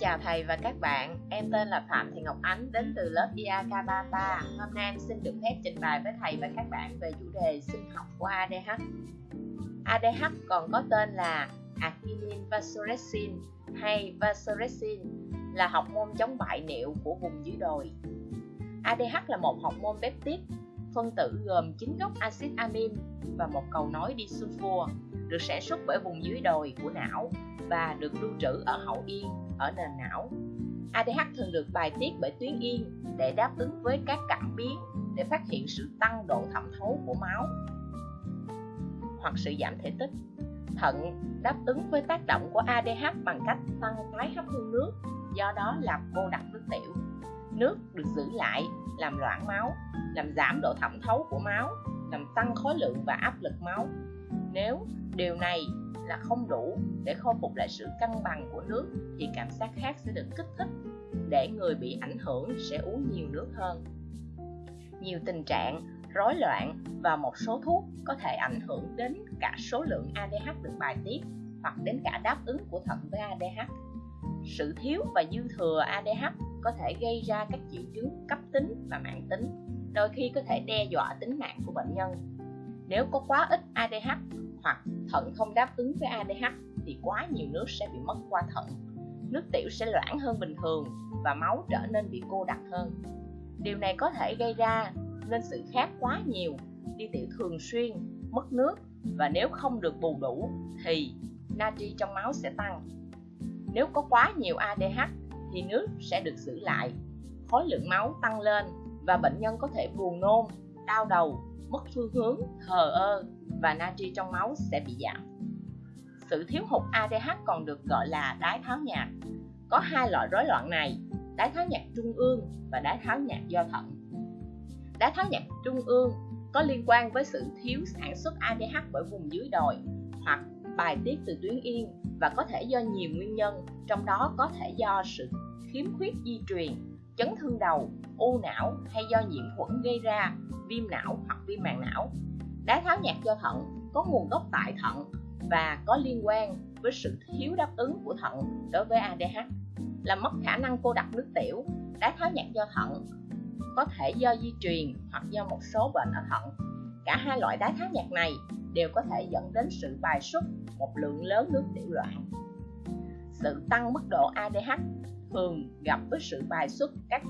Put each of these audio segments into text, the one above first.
chào thầy và các bạn, em tên là Phạm Thị Ngọc Ánh đến từ lớp IAK Bata. Hôm nay em xin được phép trình bày với thầy và các bạn về chủ đề sinh học của ADH. ADH còn có tên là Actinin vasopressin hay vasopressin là học môn chống bại niệu của vùng dưới đồi. ADH là một học môn peptide phân tử gồm 9 gốc axit amin và một cầu nối disulfur được sản xuất bởi vùng dưới đồi của não và được lưu trữ ở hậu yên ở nền não. ADH thường được bài tiết bởi tuyến yên để đáp ứng với các cảm biến để phát hiện sự tăng độ thẩm thấu của máu hoặc sự giảm thể tích. Thận đáp ứng với tác động của ADH bằng cách tăng tái hấp thu nước, do đó làm cô đặc nước tiểu. Nước được giữ lại làm loãng máu, làm giảm độ thẩm thấu của máu, làm tăng khối lượng và áp lực máu. Nếu điều này là không đủ để khôi phục lại sự cân bằng của nước thì cảm giác khác sẽ được kích thích để người bị ảnh hưởng sẽ uống nhiều nước hơn nhiều tình trạng rối loạn và một số thuốc có thể ảnh hưởng đến cả số lượng ADH được bài tiết hoặc đến cả đáp ứng của thận với ADH. Sự thiếu và dư thừa ADH có thể gây ra các triệu chứng cấp tính và mạng tính, đôi khi có thể đe dọa tính mạng của bệnh nhân. Nếu có quá ít ADH hoặc thận không đáp ứng với ADH thì quá nhiều nước sẽ bị mất qua thận. Nước tiểu sẽ loãng hơn bình thường và máu trở nên bị cô đặc hơn. Điều này có thể gây ra nên sự khát quá nhiều, đi tiểu thường xuyên, mất nước và nếu không được bù đủ thì natri trong máu sẽ tăng. Nếu có quá nhiều ADH thì nước sẽ được giữ lại, khối lượng máu tăng lên và bệnh nhân có thể buồn nôn, đau đầu, mất phương hướng, thờ ơ và natri trong máu sẽ bị giảm. Sự thiếu hụt ADH còn được gọi là đái tháo nhạt. Có hai loại rối loạn này, đái tháo nhạt trung ương và đái tháo nhạt do thận. Đái tháo nhạt trung ương có liên quan với sự thiếu sản xuất ADH bởi vùng dưới đồi hoặc bài tiết từ tuyến yên và có thể do nhiều nguyên nhân, trong đó có thể do sự khiếm khuyết di truyền, chấn thương đầu, u não hay do nhiễm khuẩn gây ra, viêm não hoặc viêm màng não. Đái tháo nhạt do thận có nguồn gốc tại thận và có liên quan với sự thiếu đáp ứng của thận đối với ADH. Làm mất khả năng cô đặc nước tiểu, đái tháo nhạt do thận có thể do di truyền hoặc do một số bệnh ở thận. Cả hai loại đái tháo nhạt này đều có thể dẫn đến sự bài xuất một lượng lớn nước tiểu loạn. Sự tăng mức độ ADH thường gặp với sự bài xuất các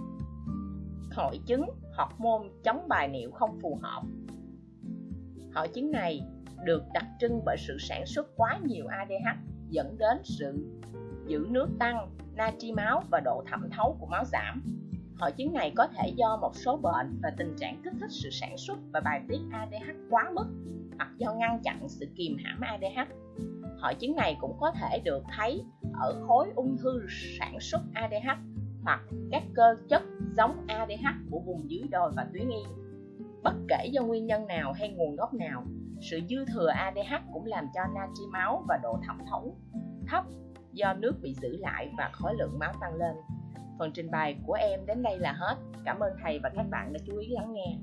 hội chứng hormone chống bài niệu không phù hợp. Hội chứng này được đặc trưng bởi sự sản xuất quá nhiều ADH dẫn đến sự giữ nước tăng, natri máu và độ thẩm thấu của máu giảm. Hội chứng này có thể do một số bệnh và tình trạng kích thích sự sản xuất và bài tiết ADH quá mức hoặc do ngăn chặn sự kìm hãm ADH. Hội chứng này cũng có thể được thấy ở khối ung thư sản xuất ADH hoặc các cơ chất giống ADH của vùng dưới đồi và tuyến yên. Bất kể do nguyên nhân nào hay nguồn gốc nào, sự dư thừa ADH cũng làm cho natri máu và độ thẩm thấu thấp do nước bị giữ lại và khối lượng máu tăng lên. Phần trình bày của em đến đây là hết. Cảm ơn thầy và các bạn đã chú ý lắng nghe.